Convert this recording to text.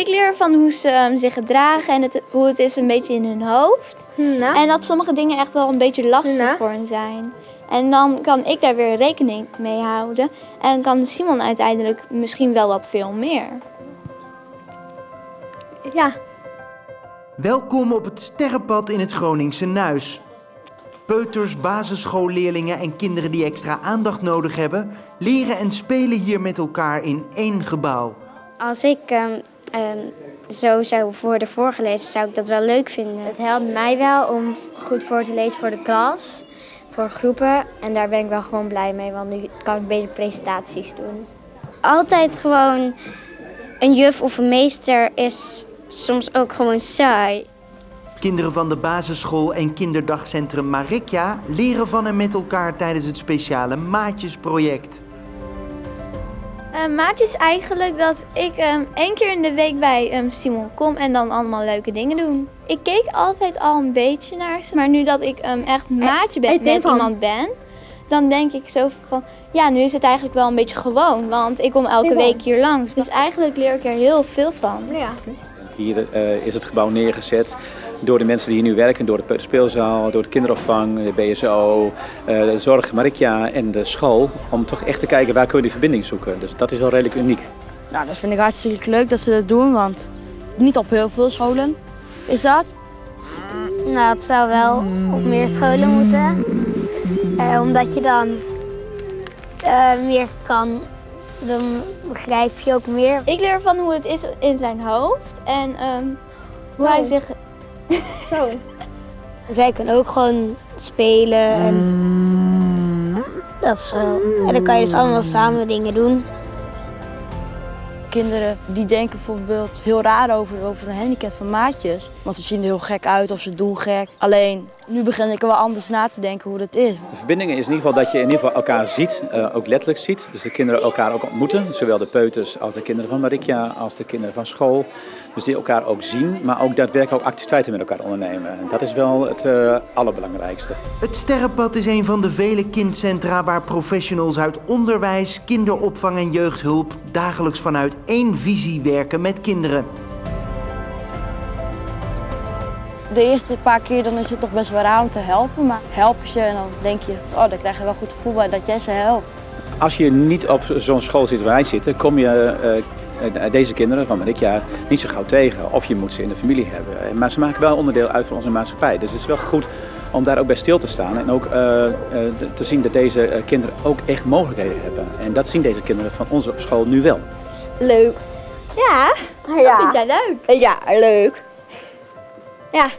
Ik leer van hoe ze um, zich gedragen en het, hoe het is een beetje in hun hoofd. Nou. En dat sommige dingen echt wel een beetje lastig Nou. voor hen zijn. En dan kan ik daar weer rekening mee houden. En kan Simon uiteindelijk misschien wel wat veel meer. Ja, Welkom op het sterrenpad in het Groningse Nuis. Peuters, basisschoolleerlingen en kinderen die extra aandacht nodig hebben, leren en spelen hier met elkaar in één gebouw. Als ik ehm, ehm, zo zou worden voorgelezen, zou ik dat wel leuk vinden. Het helpt mij wel om goed voor te lezen voor de klas, voor groepen. En daar ben ik wel gewoon blij mee, want nu kan ik beter presentaties doen. Altijd gewoon een juf of een meester is soms ook gewoon saai. Kinderen van de basisschool en kinderdagcentrum Marikja leren van en met elkaar tijdens het speciale Maatjesproject. Uh, maatje is eigenlijk dat ik um, één keer in de week bij um, Simon kom en dan allemaal leuke dingen doen. Ik keek altijd al een beetje naar ze, maar nu dat ik um, echt maatje ben, met iemand ben, dan denk ik zo van, ja, nu is het eigenlijk wel een beetje gewoon, want ik kom elke week hier langs. Dus eigenlijk leer ik er heel veel van. ja. Hier uh, is het gebouw neergezet door de mensen die hier nu werken, door de peuterspeelzaal, door de kinderopvang, de BSO, uh, de zorg Marikja en de school, om toch echt te kijken waar kunnen we die verbinding zoeken. Dus dat is wel redelijk uniek. Nou, dat vind ik hartstikke leuk dat ze dat doen, want niet op heel veel scholen is dat. Nou, het zou wel op meer scholen moeten, uh, omdat je dan uh, meer kan dan begrijp je ook meer. Ik leer van hoe het is in zijn hoofd en um, hoe Oh. hij zich... Zo. Zij kunnen ook gewoon spelen en dat is zo. En dan kan je dus allemaal samen dingen doen. Kinderen die denken bijvoorbeeld heel raar over, over een handicap van maatjes. Want ze zien er heel gek uit of ze doen gek. Alleen nu begin ik er wel anders na te denken hoe dat is. De verbinding is in ieder geval dat je in ieder geval elkaar ziet, uh, ook letterlijk ziet. Dus de kinderen elkaar ook ontmoeten. Zowel de peuters als de kinderen van Marikja, als de kinderen van school. Dus die elkaar ook zien, maar ook daadwerkelijk ook activiteiten met elkaar ondernemen. En dat is wel het uh, allerbelangrijkste. Het Sterrenpad is een van de vele kindcentra waar professionals uit onderwijs, kinderopvang en jeugdhulp dagelijks vanuit één visie werken met kinderen. De eerste paar keer dan is het nog best wel raar om te helpen, maar help je ze en dan denk je, oh, dan krijg je wel goed gevoel bij dat jij ze helpt. Als je niet op zo'n school zit waar wij zitten, kom je uh, deze kinderen van Marikja niet zo gauw tegen. Of je moet ze in de familie hebben. Maar ze maken wel onderdeel uit van onze maatschappij. Dus het is wel goed om daar ook bij stil te staan. En ook uh, uh, te zien dat deze kinderen ook echt mogelijkheden hebben. En dat zien deze kinderen van ons op school nu wel. Leuk. Ja, ja. dat vind jij leuk. Ja, leuk. Ja,